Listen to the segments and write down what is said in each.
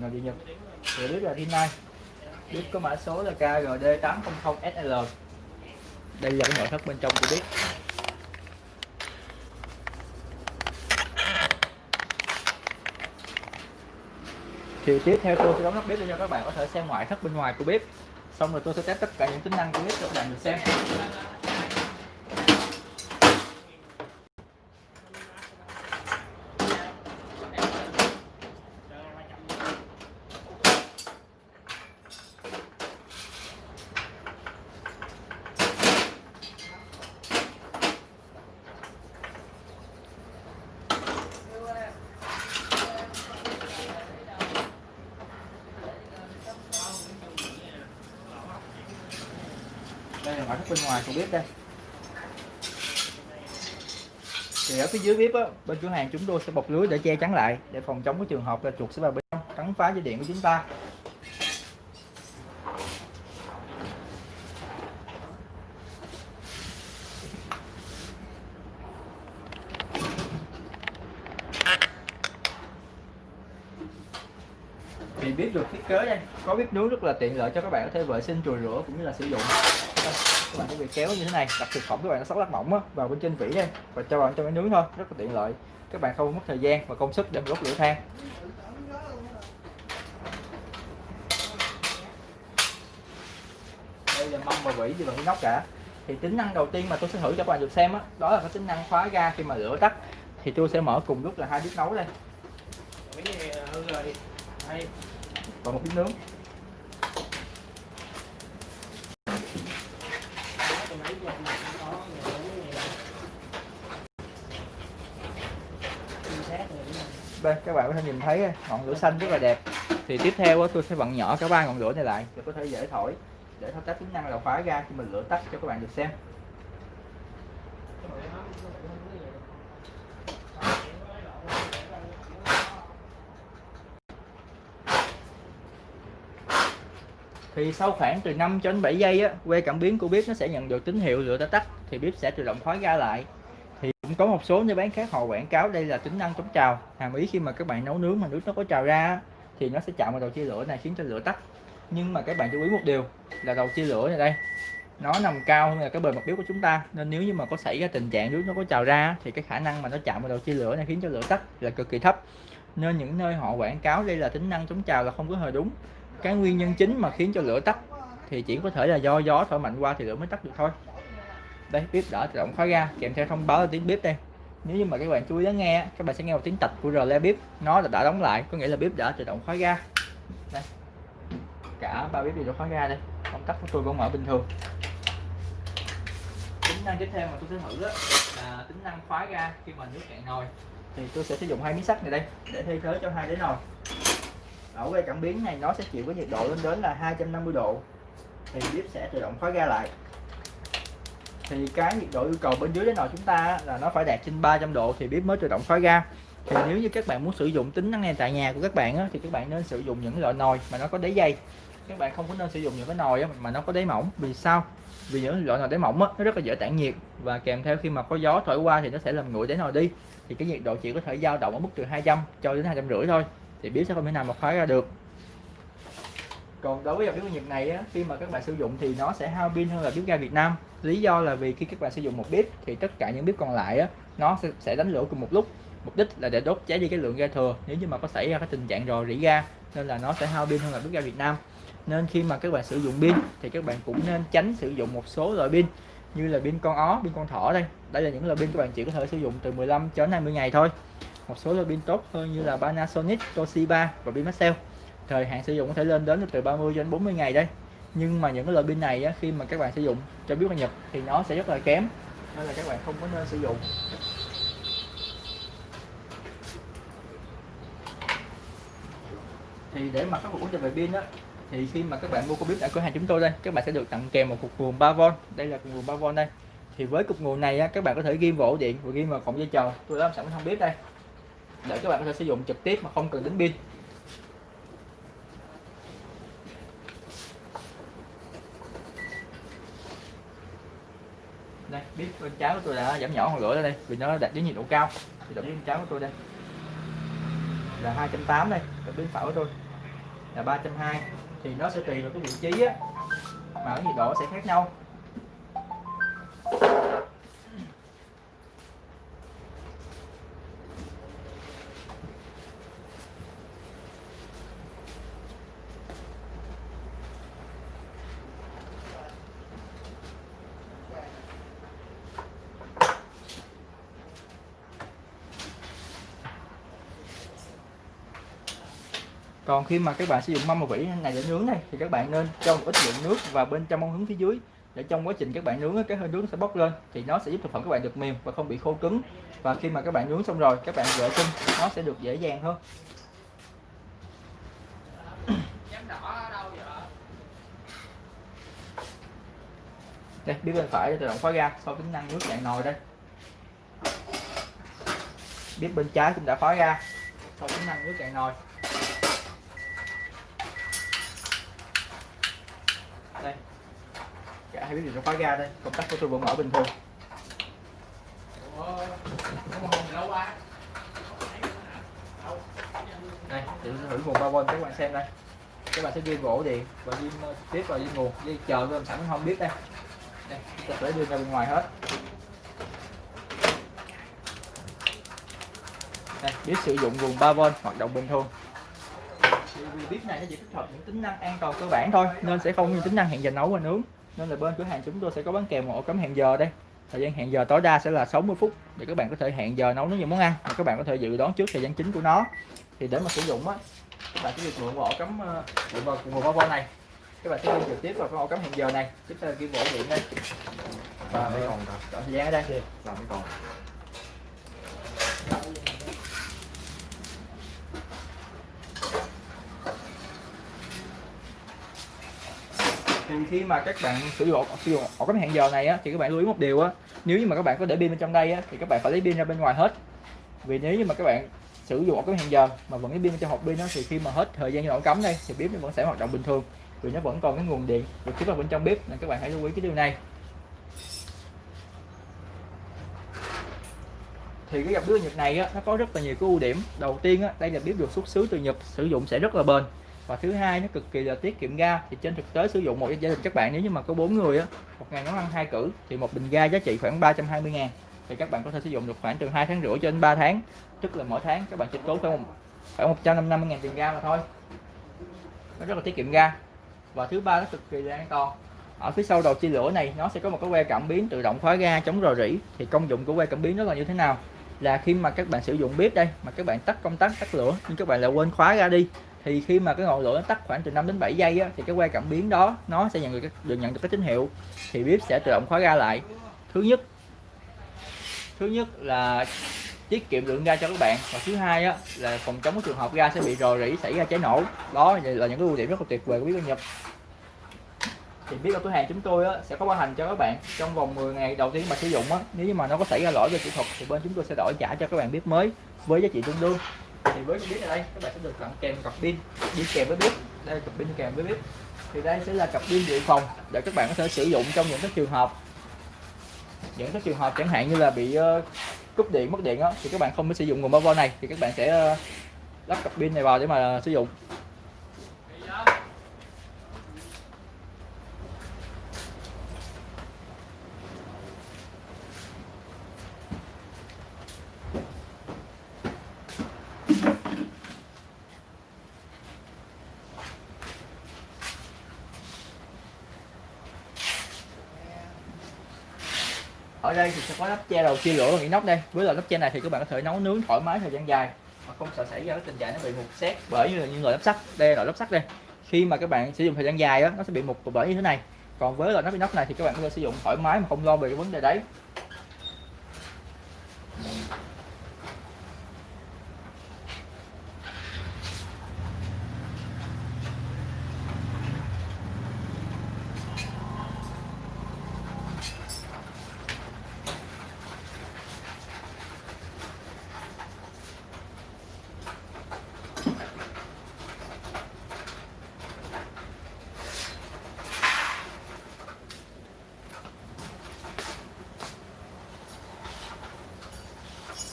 Ngồi đi Nhật. Thì biết là Rinnai Biết có mã số là KGD800SL Đây là cái nội thất bên trong của biết Thì tiếp theo tôi sẽ đóng nắp bếp để cho các bạn có thể xem ngoại thất bên ngoài của bếp Xong rồi tôi sẽ test tất cả những tính năng của bếp cho các bạn được xem. Đây là ngoại thất bên ngoài của bếp đây. Thì ở phía dưới bếp á, bên cửa hàng chúng tôi sẽ bọc lưới để che chắn lại để phòng chống cái trường hợp là chuột sẽ vào bên trong cắn phá dây điện của chúng ta. Thì bếp được thiết kế đây có bếp nướng rất là tiện lợi cho các bạn có thể vệ sinh chùi rửa cũng như là sử dụng các bạn có việc kéo như thế này. Đặt thực phẩm các bạn nó sóc lát mỏng á, vào bên trên vỉ đây và cho bạn trong cái nướng thôi. Rất là tiện lợi. Các bạn không mất thời gian và công sức để đốt lửa than. Đây là mâm và vỉ gì bằng inox cả. Thì tính năng đầu tiên mà tôi sẽ thử cho các bạn được xem á đó, đó là cái tính năng khóa ga khi mà lửa tắt. Thì tôi sẽ mở cùng lúc là hai bếp nấu đây. Và một bếp nướng đây các bạn có thể nhìn thấy ờ, ngọn lửa xanh rất là đẹp. Thì tiếp theo ờ, tôi sẽ vặn nhỏ cả ba ngọn lửa này lại. Để có thể dễ thổi để thao tác tính năng là khóa ra khi mình lửa tắt cho các bạn được xem. Thì sau khoảng từ 5 cho đến 7 giây á, que cảm biến của bếp nó sẽ nhận được tín hiệu lửa đã tắt thì bếp sẽ tự động khóa ga lại. Thì cũng có một số nơi bán khác họ quảng cáo đây là tính năng chống trào hàm ý khi mà các bạn nấu nướng mà nước nó có trào ra thì nó sẽ chạm vào đầu chia lửa này khiến cho lửa tắt. Nhưng mà các bạn chú ý một điều là đầu chia lửa này đây nó nằm cao hơn là cái bề mặt bếp của chúng ta nên nếu như mà có xảy ra tình trạng nước nó có trào ra thì cái khả năng mà nó chạm vào đầu chia lửa này khiến cho lửa tắt là cực kỳ thấp. Nên những nơi họ quảng cáo đây là tính năng chống trào là không có hề đúng cái nguyên nhân chính mà khiến cho lửa tắt thì chỉ có thể là do gió thổi mạnh qua thì lửa mới tắt được thôi. Đây, bếp đỡ tự động khóa ga, kèm theo thông báo là tiếng bếp đây. Nếu như mà các bạn chú ý lắng nghe, các bạn sẽ nghe một tiếng tạch của rle bếp. Nó là đã đóng lại, có nghĩa là bếp đã tự động khóa ga. Đây, cả ba bếp đều đã khóa ga đây. Công tắc của tôi vẫn mở bình thường. Tính năng tiếp theo mà tôi sẽ thử đó là tính năng khóa ga khi mà nước cạn nồi. Thì tôi sẽ sử dụng hai miếng sắt này đây, để thay thế cho hai đế nồi ở cái cảm biến này nó sẽ chịu cái nhiệt độ lên đến là 250 độ. Thì bếp sẽ tự động khóa ga lại. Thì cái nhiệt độ yêu cầu bên dưới cái nồi chúng ta là nó phải đạt trên 300 độ thì bếp mới tự động khóa ga thì nếu như các bạn muốn sử dụng tính năng này tại nhà của các bạn á, thì các bạn nên sử dụng những loại nồi mà nó có đáy dày các bạn không có nên sử dụng những cái nồi á, mà nó có đáy mỏng. Vì sao? Vì những loại nồi đáy mỏng á, nó rất là dễ tản nhiệt. Và kèm theo khi mà có gió thổi qua thì nó sẽ làm nguội đáy nồi đi. Thì cái nhiệt độ chỉ có thể dao động ở mức từ 200 cho đến 250 thôi thì biếu sẽ không thể nào mà khóa ra được. Còn đối với dòng bếp Nhật này á, khi mà các bạn sử dụng thì nó sẽ hao pin hơn là bếp ga Việt Nam. Lý do là vì khi các bạn sử dụng một bếp thì tất cả những bếp còn lại á, nó sẽ, sẽ đánh lửa cùng một lúc. Mục đích là để đốt cháy đi cái lượng ga thừa. Nếu như mà có xảy ra cái tình trạng rò rỉ ga nên là nó sẽ hao pin hơn là bếp ga Việt Nam. Nên khi mà các bạn sử dụng pin thì các bạn cũng nên tránh sử dụng một số loại pin như là pin con ó, pin con thỏ đây. Đây là những loại pin các bạn chỉ có thể sử dụng từ 15 cho đến 20 ngày thôi một số loại pin tốt hơn như là Panasonic, Toshiba và pin Maxell thời hạn sử dụng có thể lên đến từ 30 đến 40 ngày đây. Nhưng mà những cái loại pin này á, khi mà các bạn sử dụng cho bếp ga Nhật thì nó sẽ rất là kém. Nên là các bạn không có nên sử dụng. Thì để mà khắc phục vấn về pin á thì khi mà các bạn mua con bếp tại cửa hàng chúng tôi đây các bạn sẽ được tặng kèm một cục nguồn 3V đây là cục nguồn 3V đây. Thì với cục nguồn này á, các bạn có thể ghim vào ổ điện và ghim vào cổng dây chờ tôi đã làm sẵn trong bếp đây để các bạn có thể sử dụng trực tiếp mà không cần đến pin. Đây bếp bên trái của tôi đã giảm nhỏ hơn lửa ra đây, vì nó đạt đến nhiệt độ cao. Thì độ bên trái của tôi đây. Là 280 đây còn bên phải của tôi. Là 320 thì nó sẽ tùy vào cái vị trí á, mà cái nhiệt độ sẽ khác nhau. Còn khi mà các bạn sử dụng mâm và vỉ này để nướng này, thì các bạn nên cho một ít lượng nước vào bên trong ống hướng phía dưới. Để trong quá trình các bạn nướng cái hơi nướng sẽ bốc lên, thì nó sẽ giúp thực phẩm các bạn được mềm và không bị khô cứng. Và khi mà các bạn nướng xong rồi, các bạn vệ sinh, nó sẽ được dễ dàng hơn. Đây, biết bên phải tự động khóa ga sau tính năng nước dạng nồi đây. Biết bên trái cũng đã khóa ga sau tính năng nước dạng nồi. Hay hai biết nó khóa ga đây. Công tắc của tôi vẫn mở bình thường. Đây thử thử nguồn 3V các bạn xem đây. Các bạn sẽ ghi gỗ điện và ghi ờ, tiếp vào ghi nguồn. Dây chờ tôi sẵn không biết đây. Đây tôi sẽ đưa ra bên ngoài hết. Đây, biết sử dụng nguồn 3V hoạt động bình thường. Vì bếp này nó chỉ tích hợp những tính năng an toàn cơ bản thôi, nên sẽ không như tính năng hẹn giờ nấu và nướng nên là bên cửa hàng chúng tôi sẽ có bán kèm một ổ cắm hẹn giờ đây. Thời gian hẹn giờ tối đa sẽ là 60 phút để các bạn có thể hẹn giờ nấu những món ăn và các bạn có thể dự đoán trước thời gian chính của nó. Thì để mà sử dụng á các bạn sẽ được mượn ổ cắm dựa vào nguồn bao này. Các bạn sẽ liên trực tiếp vào cái ổ cắm hẹn giờ này tiếp theo kim ổ điện đây. Và còn thời gian ở đây. Làm mấy còn thì khi mà các bạn sử dụng sử dụng ổ cắm hẹn giờ này á thì các bạn lưu ý một điều á. Nếu như mà các bạn có để pin bên trong đây á thì các bạn phải lấy pin ra bên ngoài hết. Vì nếu như mà các bạn sử dụng ổ cắm hẹn giờ mà vẫn cái pin trong hộp pin đó thì khi mà hết thời gian ổ cắm đây thì bếp nó vẫn sẽ hoạt động bình thường. Vì nó vẫn còn cái nguồn điện được tiếp vào bên trong bếp nên các bạn hãy lưu ý cái điều này. Thì cái dòng bếp Nhật này á, nó có rất là nhiều cái ưu điểm. Đầu tiên á, đây là bếp được xuất xứ từ Nhật sử dụng sẽ rất là bền và thứ hai, nó cực kỳ là tiết kiệm ga. Thì trên thực tế sử dụng một gia đình các bạn, nếu như mà có bốn người á, một ngày nấu ăn hai cử, thì một bình ga giá trị khoảng 320 ngàn. Thì các bạn có thể sử dụng được khoảng từ 2 tháng rưỡi cho đến 3 tháng. Tức là mỗi tháng các bạn chỉ tốn khoảng khoảng 150 ngàn tiền ga mà thôi. Nó rất là tiết kiệm ga. Và thứ ba, nó cực kỳ là an toàn. Ở phía sau đầu chia lửa này, nó sẽ có một cái que cảm biến tự động khóa ga chống rò rỉ. Thì công dụng của que cảm biến nó là như thế nào? Là khi mà các bạn sử dụng bếp đây, mà các bạn tắt công tắc, tắt lửa, nhưng các bạn lại quên khóa ga đi thì khi mà cái ngọn lửa nó tắt khoảng từ 5 đến 7 giây á, thì cái que cảm biến đó nó sẽ nhận được được nhận được cái tín hiệu. Thì bếp sẽ tự động khóa ga lại. Thứ nhất thứ nhất là tiết kiệm lượng ga cho các bạn. Và thứ hai á, là phòng chống cái trường hợp ga sẽ bị rò rỉ xảy ra cháy nổ. Đó là những cái ưu điểm rất là tuyệt vời của bếp ga nhập thì biết ở cửa hàng chúng tôi á, sẽ có bảo hành cho các bạn trong vòng 10 ngày đầu tiên mà sử dụng á, nếu như mà nó có xảy ra lỗi về kỹ thuật thì bên chúng tôi sẽ đổi trả cho các bạn bếp mới với giá trị tương đương thì với cái bếp này đây các bạn sẽ được tặng kèm cặp pin đi kèm với bếp đây là cặp pin kèm với bếp thì đây sẽ là cặp pin dự phòng để các bạn có thể sử dụng trong những cái trường hợp những cái trường hợp chẳng hạn như là bị uh, cúp điện mất điện đó, thì các bạn không có sử dụng nguồn bao này thì các bạn sẽ uh, lắp cặp pin này vào để mà sử dụng. Ở đây thì sẽ có nắp che đầu chia lửa bằng inox đây. Với loại nắp che này thì các bạn có thể nấu nướng thoải mái thời gian dài. Mà không sợ xảy ra cái tình trạng nó bị mục xét bởi như là những loại nắp sắt. Đây là loại nắp sắt đây. Khi mà các bạn sử dụng thời gian dài đó nó sẽ bị mục bởi như thế này. Còn với loại nắp inox này thì các bạn có thể sử dụng thoải mái mà không lo về cái vấn đề đấy.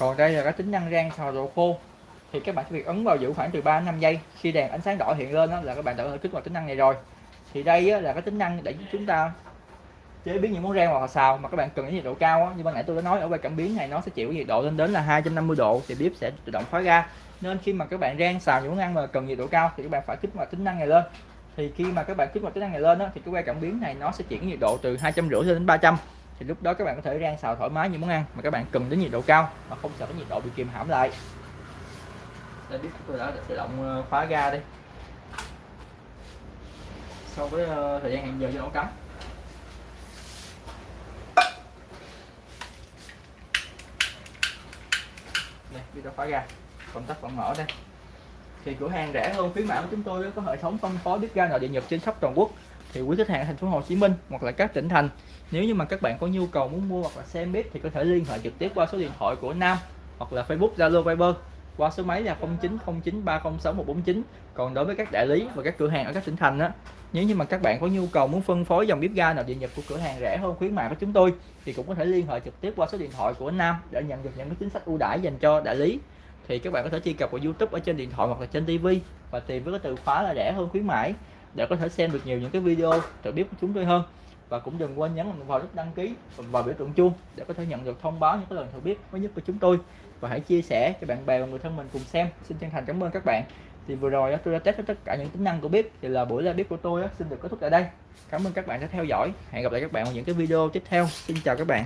Còn đây là cái tính năng rang xào đồ khô. Thì các bạn chỉ việc ấn vào giữ khoảng từ 3 đến 5 giây. Khi đèn ánh sáng đỏ hiện lên đó là các bạn đã kích hoạt tính năng này rồi. Thì đây á, là cái tính năng để chúng ta chế biến những món rang hoặc xào mà các bạn cần cái nhiệt độ cao á. như ban nãy tôi đã nói ở quay cảm biến này nó sẽ chịu nhiệt độ lên đến là 250 độ thì bếp sẽ tự động khóa ga nên khi mà các bạn rang xào những món ăn mà cần nhiệt độ cao thì các bạn phải kích hoạt tính năng này lên. Thì khi mà các bạn kích hoạt tính năng này lên á, thì cái que cảm biến này nó sẽ chuyển nhiệt độ từ hai trăm rưỡi đến 300 thì lúc đó các bạn có thể rang xào thoải mái những món ăn mà các bạn cần đến nhiệt độ cao mà không sợ cái nhiệt độ bị kìm hãm lại. Đây biết tôi đã tự động ờ, khóa ga đi. Sau với uh, ờ, thời gian hẹn giờ cho nó cắm. Đây biết đã khóa ga. Công tắc vẫn mở đây. Thì cửa hàng rẻ hơn khuyến mãi của chúng tôi có hệ thống phân phối bếp ga nội địa nhật trên khắp toàn quốc. Thì quý khách hàng ở thành phố Hồ Chí Minh hoặc là các tỉnh thành nếu như mà các bạn có nhu cầu muốn mua hoặc là xem bếp thì có thể liên hệ trực tiếp qua số điện thoại của Nam hoặc là Facebook, Zalo, Viber qua số máy là 0909306149 còn đối với các đại lý và các cửa hàng ở các tỉnh thành á, nếu như mà các bạn có nhu cầu muốn phân phối dòng bếp ga nào địa nhật của cửa hàng rẻ hơn khuyến mại của chúng tôi thì cũng có thể liên hệ trực tiếp qua số điện thoại của Nam để nhận được những cái chính sách ưu đãi dành cho đại lý. Thì các bạn có thể truy cập vào YouTube ở trên điện thoại hoặc là trên TV và tìm với cái từ khóa là rẻ hơn khuyến mãi để có thể xem được nhiều những cái video trợ bếp của chúng tôi hơn và cũng đừng quên nhấn vào nút đăng ký và biểu tượng chuông để có thể nhận được thông báo những cái lần thử biết mới nhất của chúng tôi. Và hãy chia sẻ cho bạn bè và người thân mình cùng xem. Xin chân thành cảm ơn các bạn. Thì vừa rồi tôi đã test tất cả những tính năng của bếp thì là buổi live bếp của tôi xin được kết thúc tại đây. Cảm ơn các bạn đã theo dõi. Hẹn gặp lại các bạn ở những cái video tiếp theo. Xin chào các bạn.